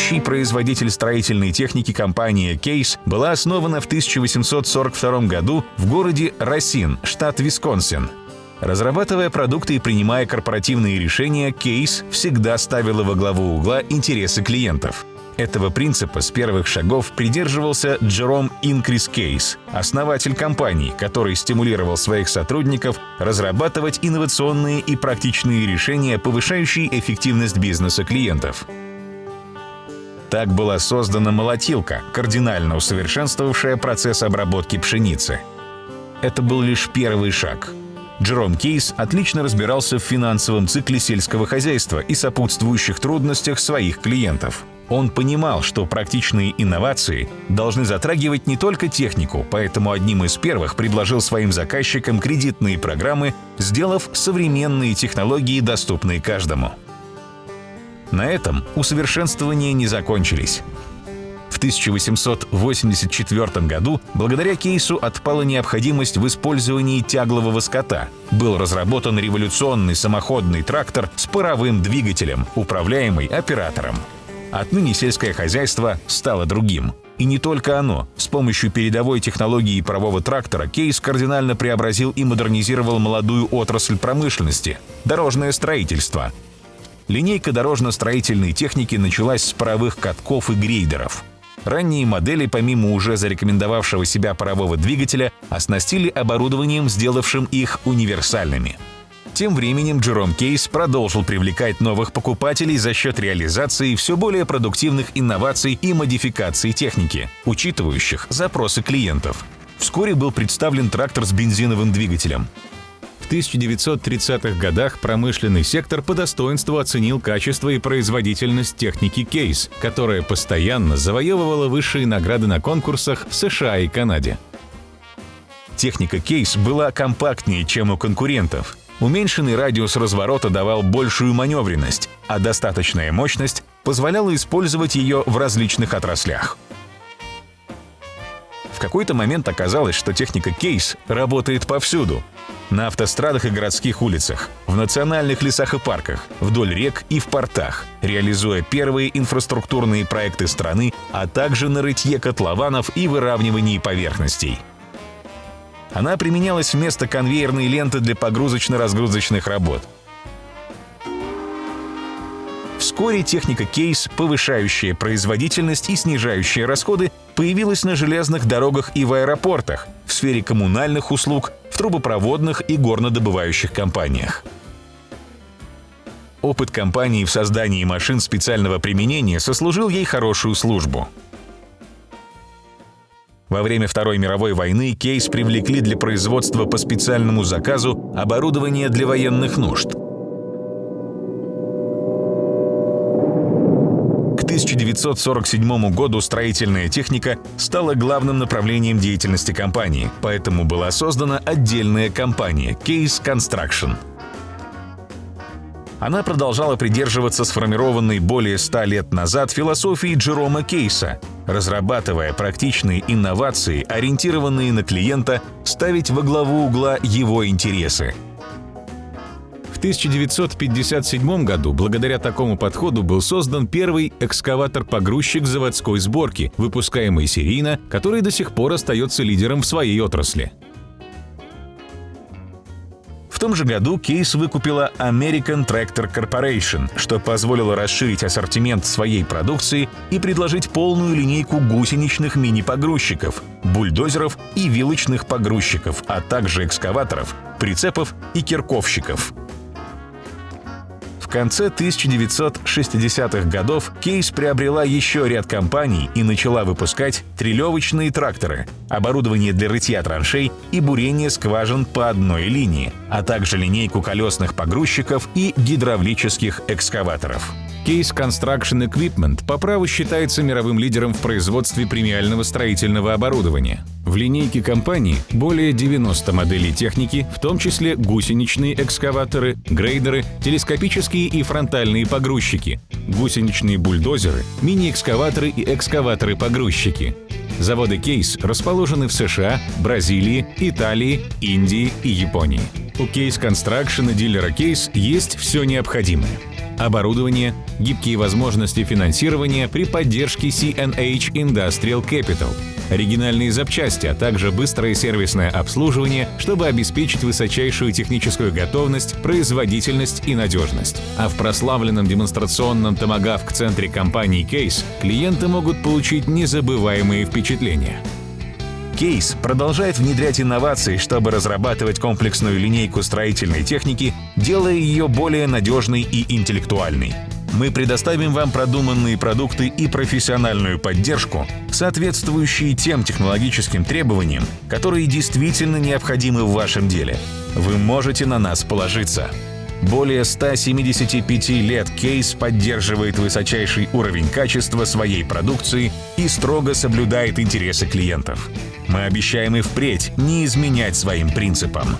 ведущий производитель строительной техники компания Case была основана в 1842 году в городе Росин, штат Висконсин. Разрабатывая продукты и принимая корпоративные решения, Case всегда ставила во главу угла интересы клиентов. Этого принципа с первых шагов придерживался Джером Инкрис Кейс, основатель компании, который стимулировал своих сотрудников разрабатывать инновационные и практичные решения, повышающие эффективность бизнеса клиентов. Так была создана молотилка, кардинально усовершенствовавшая процесс обработки пшеницы. Это был лишь первый шаг. Джером Кейс отлично разбирался в финансовом цикле сельского хозяйства и сопутствующих трудностях своих клиентов. Он понимал, что практичные инновации должны затрагивать не только технику, поэтому одним из первых предложил своим заказчикам кредитные программы, сделав современные технологии доступные каждому. На этом усовершенствования не закончились. В 1884 году благодаря кейсу отпала необходимость в использовании тяглового скота. Был разработан революционный самоходный трактор с паровым двигателем, управляемый оператором. Отныне сельское хозяйство стало другим. И не только оно. С помощью передовой технологии парового трактора Кейс кардинально преобразил и модернизировал молодую отрасль промышленности – дорожное строительство – Линейка дорожно-строительной техники началась с паровых катков и грейдеров. Ранние модели, помимо уже зарекомендовавшего себя парового двигателя, оснастили оборудованием, сделавшим их универсальными. Тем временем Джером Кейс продолжил привлекать новых покупателей за счет реализации все более продуктивных инноваций и модификаций техники, учитывающих запросы клиентов. Вскоре был представлен трактор с бензиновым двигателем. 1930-х годах промышленный сектор по достоинству оценил качество и производительность техники Кейс, которая постоянно завоевывала высшие награды на конкурсах в США и Канаде. Техника Кейс была компактнее, чем у конкурентов. Уменьшенный радиус разворота давал большую маневренность, а достаточная мощность позволяла использовать ее в различных отраслях. В какой-то момент оказалось, что техника Кейс работает повсюду на автострадах и городских улицах, в национальных лесах и парках, вдоль рек и в портах, реализуя первые инфраструктурные проекты страны, а также на рытье котлованов и выравнивании поверхностей. Она применялась вместо конвейерной ленты для погрузочно-разгрузочных работ. Вскоре техника кейс, повышающая производительность и снижающая расходы, появилась на железных дорогах и в аэропортах, в сфере коммунальных услуг, трубопроводных и горнодобывающих компаниях. Опыт компании в создании машин специального применения сослужил ей хорошую службу. Во время Второй мировой войны Кейс привлекли для производства по специальному заказу оборудование для военных нужд. 1947 году строительная техника стала главным направлением деятельности компании, поэтому была создана отдельная компания Case Construction. Она продолжала придерживаться сформированной более ста лет назад философии Джерома Кейса, разрабатывая практичные инновации, ориентированные на клиента, ставить во главу угла его интересы – 1957 году благодаря такому подходу был создан первый экскаватор-погрузчик заводской сборки, выпускаемый серийно, который до сих пор остается лидером в своей отрасли. В том же году Кейс выкупила American Tractor Corporation, что позволило расширить ассортимент своей продукции и предложить полную линейку гусеничных мини-погрузчиков, бульдозеров и вилочных погрузчиков, а также экскаваторов, прицепов и кирковщиков конце 1960-х годов Кейс приобрела еще ряд компаний и начала выпускать трелевочные тракторы, оборудование для рытья траншей и бурения скважин по одной линии, а также линейку колесных погрузчиков и гидравлических экскаваторов. Case Construction Equipment по праву считается мировым лидером в производстве премиального строительного оборудования. В линейке компании более 90 моделей техники, в том числе гусеничные экскаваторы, грейдеры, телескопические и фронтальные погрузчики, гусеничные бульдозеры, мини-экскаваторы и экскаваторы-погрузчики. Заводы Case расположены в США, Бразилии, Италии, Индии и Японии. У Case Construction и дилера Case есть все необходимое – оборудование, гибкие возможности финансирования при поддержке CNH Industrial Capital, оригинальные запчасти, а также быстрое сервисное обслуживание, чтобы обеспечить высочайшую техническую готовность, производительность и надежность. А в прославленном демонстрационном томагавк-центре компании Case клиенты могут получить незабываемые впечатления. Кейс продолжает внедрять инновации, чтобы разрабатывать комплексную линейку строительной техники, делая ее более надежной и интеллектуальной. Мы предоставим вам продуманные продукты и профессиональную поддержку, соответствующие тем технологическим требованиям, которые действительно необходимы в вашем деле. Вы можете на нас положиться. Более 175 лет Кейс поддерживает высочайший уровень качества своей продукции и строго соблюдает интересы клиентов. Мы обещаем и впредь не изменять своим принципам.